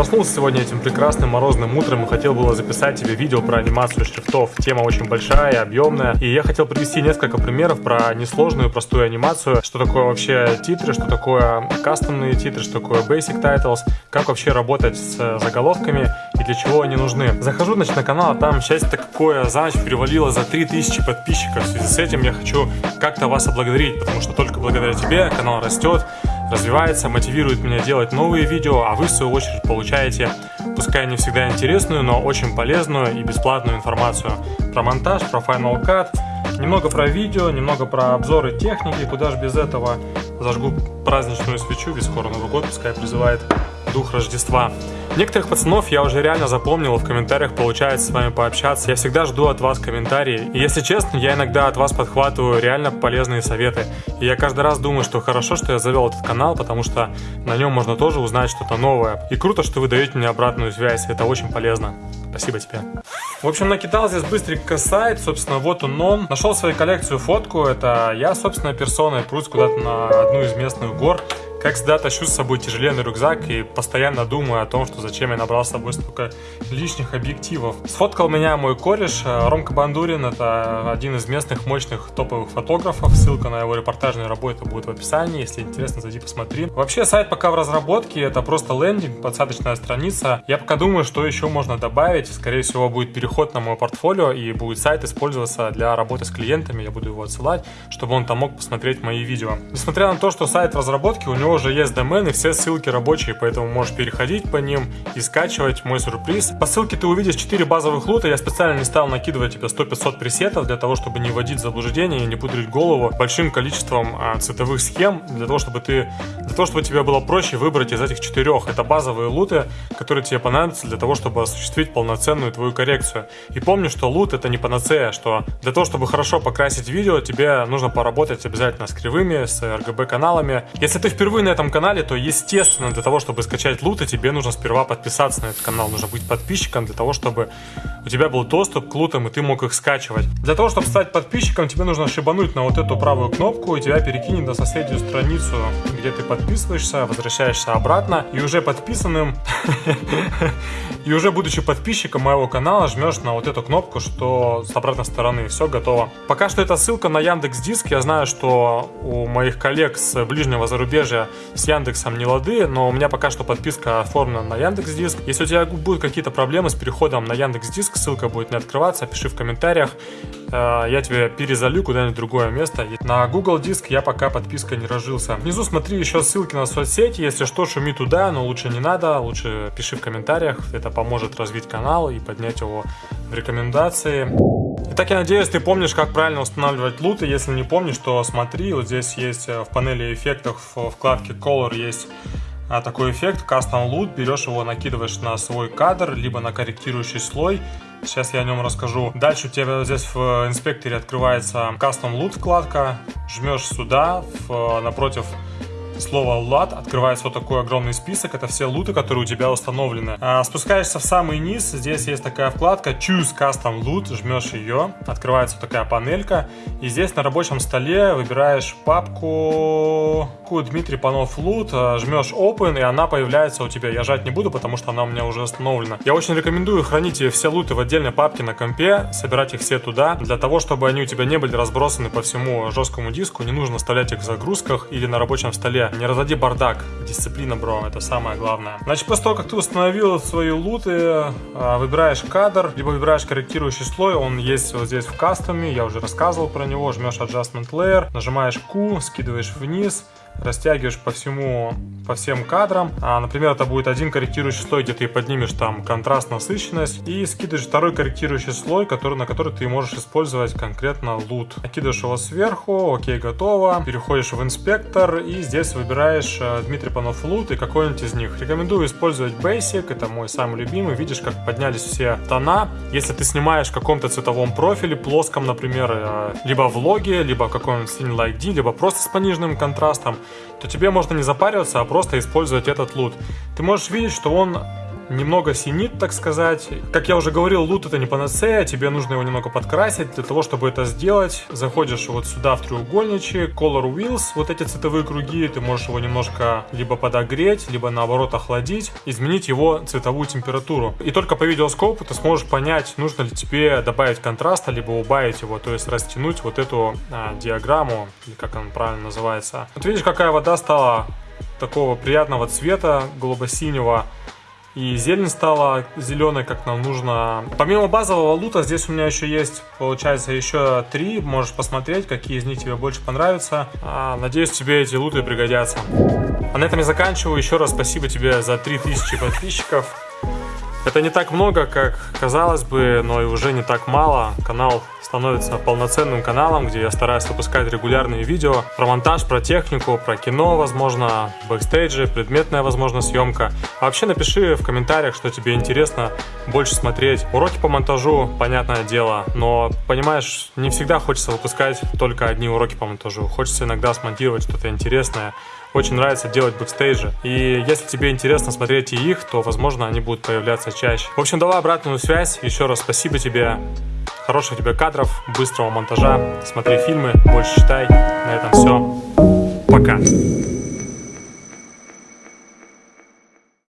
Проснулся сегодня этим прекрасным морозным утром и хотел было записать тебе видео про анимацию шрифтов. Тема очень большая, объемная. И я хотел привести несколько примеров про несложную, простую анимацию. Что такое вообще титры, что такое кастомные титры, что такое basic titles, как вообще работать с заголовками и для чего они нужны. Захожу значит, на канал, а там счастье такое за ночь перевалило за 3000 подписчиков. В связи с этим я хочу как-то вас облагодарить, потому что только благодаря тебе канал растет, развивается, мотивирует меня делать новые видео, а вы в свою очередь получаете, пускай не всегда интересную, но очень полезную и бесплатную информацию про монтаж, про Final Cut, немного про видео, немного про обзоры техники, куда же без этого. Зажгу праздничную свечу, ведь скоро Новый год, пускай призывает дух Рождества. Некоторых пацанов я уже реально запомнил, в комментариях получается с вами пообщаться. Я всегда жду от вас комментарии. И если честно, я иногда от вас подхватываю реально полезные советы. И я каждый раз думаю, что хорошо, что я завел этот канал, потому что на нем можно тоже узнать что-то новое. И круто, что вы даете мне обратную связь, это очень полезно. Спасибо тебе. В общем, накидал здесь быстренько сайт, собственно, вот он он. Нашел свою коллекцию фотку, это я, собственно, персоной прусь куда-то на одну из местных гор. Как всегда, тащу с собой тяжеленный рюкзак и постоянно думаю о том, что зачем я набрал с собой столько лишних объективов. Сфоткал меня мой кореш э, Ромка Бандурин, это один из местных мощных топовых фотографов. Ссылка на его репортажные работы будет в описании, если интересно, зайди посмотри. Вообще, сайт пока в разработке, это просто лендинг, подсадочная страница. Я пока думаю, что еще можно добавить. Скорее всего, будет переход на мой портфолио и будет сайт использоваться для работы с клиентами. Я буду его отсылать, чтобы он там мог посмотреть мои видео. Несмотря на то, что сайт в разработке, у него него уже есть домен и все ссылки рабочие, поэтому можешь переходить по ним и скачивать мой сюрприз. По ссылке ты увидишь 4 базовых лута, я специально не стал накидывать тебе 100-500 пресетов для того, чтобы не вводить в заблуждение и не пудрить голову большим количеством а, цветовых схем, для того, чтобы ты, для того, чтобы тебе было проще выбрать из этих четырех. Это базовые луты, которые тебе понадобятся для того, чтобы осуществить полноценную твою коррекцию. И помни, что лут это не панацея, что для того, чтобы хорошо покрасить видео, тебе нужно поработать обязательно с кривыми, с RGB каналами. Если ты впервые впервые на этом канале, то, естественно, для того, чтобы скачать луты, тебе нужно сперва подписаться на этот канал. Нужно быть подписчиком для того, чтобы у тебя был доступ к лутам, и ты мог их скачивать. Для того, чтобы стать подписчиком, тебе нужно шибануть на вот эту правую кнопку, и тебя перекинет на соседнюю страницу, где ты подписываешься, возвращаешься обратно, и уже подписанным, и уже будучи подписчиком моего канала, жмешь на вот эту кнопку, что с обратной стороны все готово. Пока что это ссылка на Яндекс Диск. Я знаю, что у моих коллег с ближнего зарубежья с Яндексом не лады, но у меня пока что подписка оформлена на Яндекс Диск. Если у тебя будут какие-то проблемы с переходом на Яндекс Диск, ссылка будет не открываться, пиши в комментариях, э, я тебе перезалю куда-нибудь другое место. На Google Диск я пока подпиской не разжился. Внизу смотри еще ссылки на соцсети, если что, шуми туда, но лучше не надо, лучше пиши в комментариях, это поможет развить канал и поднять его в рекомендации. Итак, я надеюсь, ты помнишь, как правильно устанавливать луты. Если не помнишь, то смотри, вот здесь есть э, в панели эффектов в вкладке Color есть а, такой эффект Custom Loot. Берешь его, накидываешь на свой кадр, либо на корректирующий слой. Сейчас я о нем расскажу. Дальше у тебя здесь в инспекторе открывается Custom Loot вкладка. Жмешь сюда, в, напротив слова лут открывается вот такой огромный список. Это все луты, которые у тебя установлены. А, спускаешься в самый низ. Здесь есть такая вкладка Choose Custom Loot. Жмешь ее. Открывается вот такая панелька. И здесь на рабочем столе выбираешь папку Дмитрий Панов Лут. А, жмешь Open и она появляется у тебя. Я жать не буду, потому что она у меня уже установлена. Я очень рекомендую хранить все луты в отдельной папке на компе. Собирать их все туда. Для того, чтобы они у тебя не были разбросаны по всему жесткому диску. Не нужно оставлять их в загрузках или на рабочем столе не разводи бардак. Дисциплина, бро, это самое главное. Значит, после того, как ты установил свои луты, а, выбираешь кадр, либо выбираешь корректирующий слой, он есть вот здесь в кастоме, я уже рассказывал про него, жмешь Adjustment Layer, нажимаешь Q, скидываешь вниз, растягиваешь по всему, по всем кадрам. А, например, это будет один корректирующий слой, где ты поднимешь там контраст, насыщенность, и скидываешь второй корректирующий слой, который, на который ты можешь использовать конкретно лут. Накидываешь его сверху, окей, готово. Переходишь в инспектор и здесь выбираешь э, Дмитрий Панов лут и какой-нибудь из них. Рекомендую использовать Basic, это мой самый любимый. Видишь, как поднялись все тона. Если ты снимаешь в каком-то цветовом профиле, плоском, например, э, либо в логе, либо каком-нибудь Scene Like D, либо просто с пониженным контрастом, то тебе можно не запариваться, а просто использовать этот лут. Ты можешь видеть, что он немного синит, так сказать. Как я уже говорил, лут это не панацея, тебе нужно его немного подкрасить. Для того, чтобы это сделать, заходишь вот сюда в треугольничек, Color Wheels, вот эти цветовые круги, ты можешь его немножко либо подогреть, либо наоборот охладить, изменить его цветовую температуру. И только по видеоскопу ты сможешь понять, нужно ли тебе добавить контраста, либо убавить его, то есть растянуть вот эту а, диаграмму, или как она правильно называется. Вот видишь, какая вода стала такого приятного цвета, голубо-синего. И зелень стала зеленой, как нам нужно. Помимо базового LUT а, здесь у меня еще есть, получается, еще три. Можешь посмотреть, какие из них тебе больше понравятся. А, надеюсь, тебе эти LUT ы пригодятся. А на этом я заканчиваю. Еще раз спасибо тебе за 3000 подписчиков. Это не так много, как казалось бы, но и уже не так мало. Канал становится полноценным каналом, где я стараюсь выпускать регулярные видео про монтаж, про технику, про кино, возможно, бэкстейджи, предметная, возможно, съемка. А вообще напиши в комментариях, что тебе интересно больше смотреть. Уроки по монтажу, понятное дело, но, понимаешь, не всегда хочется выпускать только одни уроки по монтажу. Хочется иногда смонтировать что-то интересное, очень нравится делать бэкстейджи. И если тебе интересно смотреть и их, то, возможно, они будут появляться чаще. В общем, давай обратную связь. Еще раз спасибо тебе. Хороших тебе кадров, быстрого монтажа. Смотри фильмы, больше читай. На этом все. Пока.